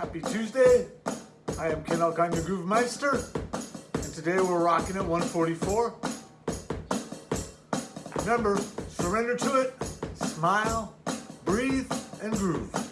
Happy Tuesday. I am Ken Alkine, your Groove Meister, and today we're rocking at 144. Remember, surrender to it, smile, breathe, and groove.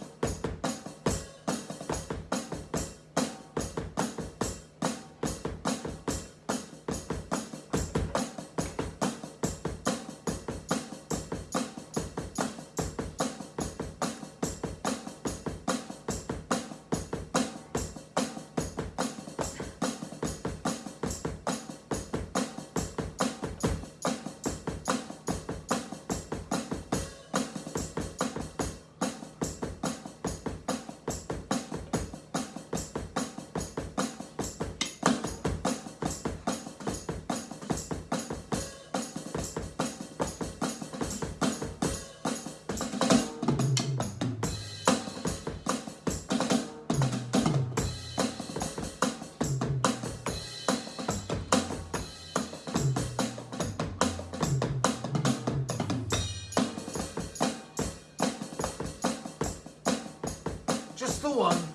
The one.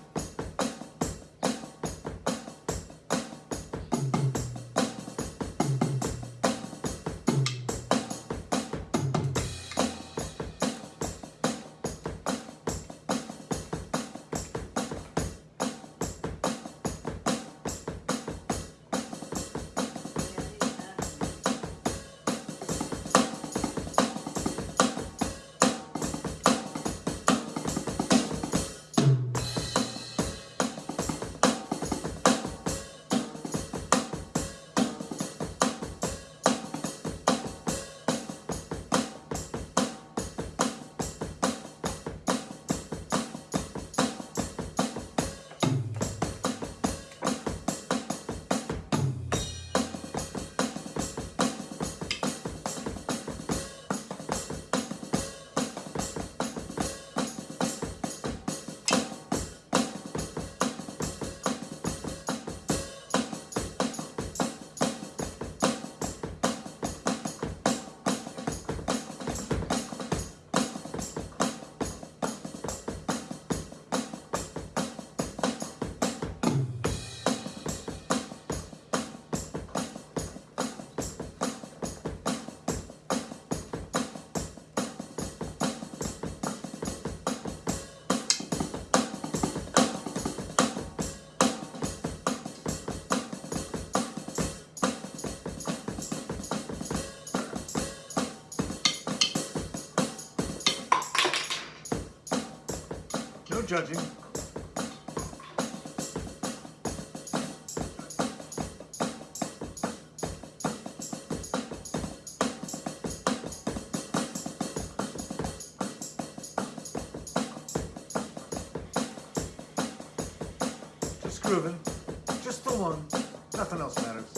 Judging. Just grooving. Just the one. Nothing else matters.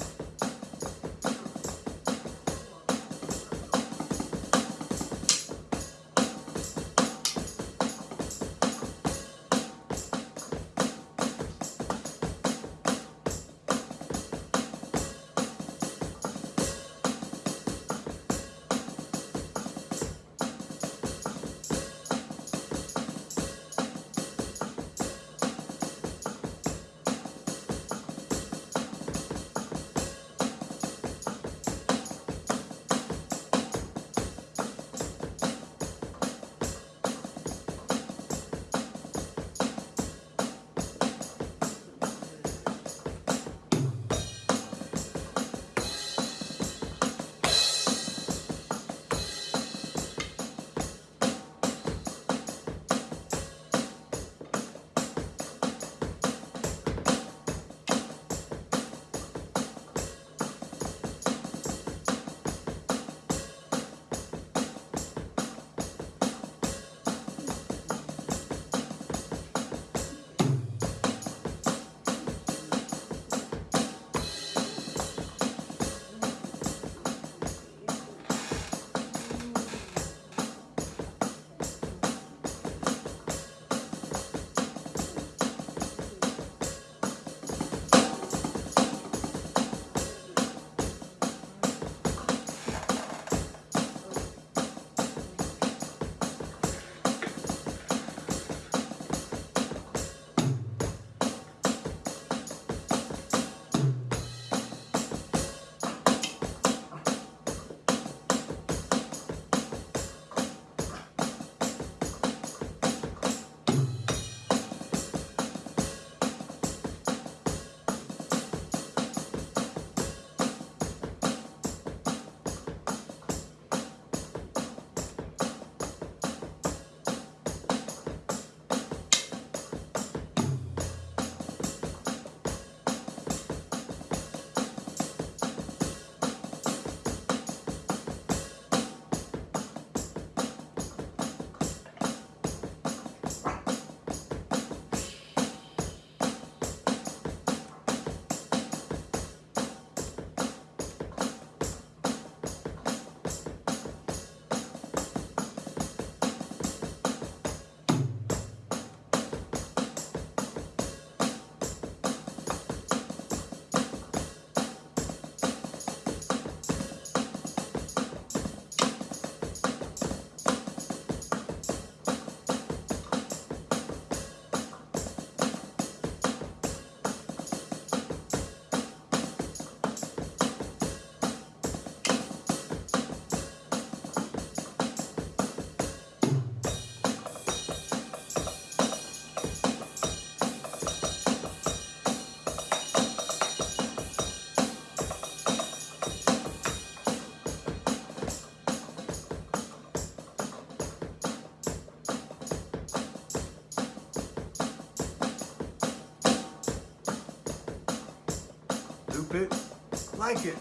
Like it,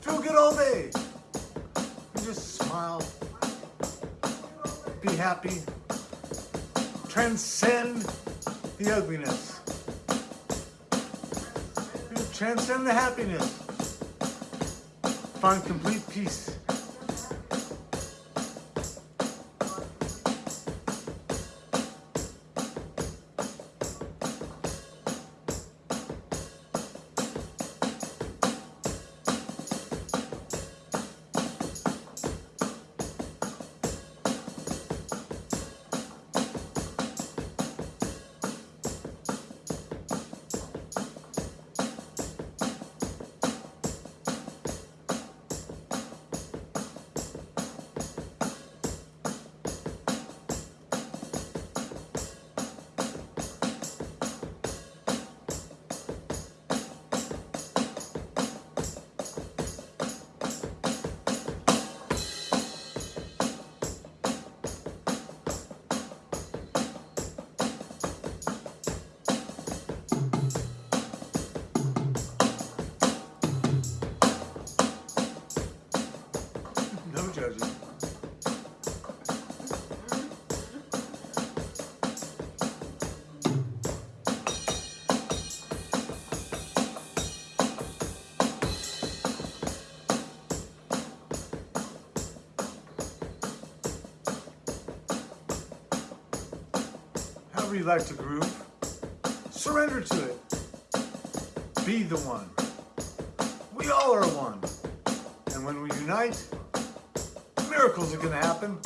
feel good all day. And just smile, be happy, transcend the ugliness, transcend the happiness, find complete peace. However you like to groove, surrender to it. Be the one. We all are one. And when we unite, miracles are going to happen.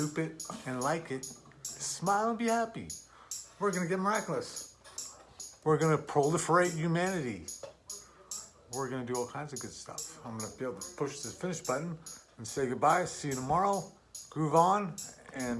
Loop it and like it, smile and be happy. We're gonna get miraculous. We're gonna proliferate humanity. We're gonna do all kinds of good stuff. I'm gonna be able to push this finish button and say goodbye. See you tomorrow. Groove on and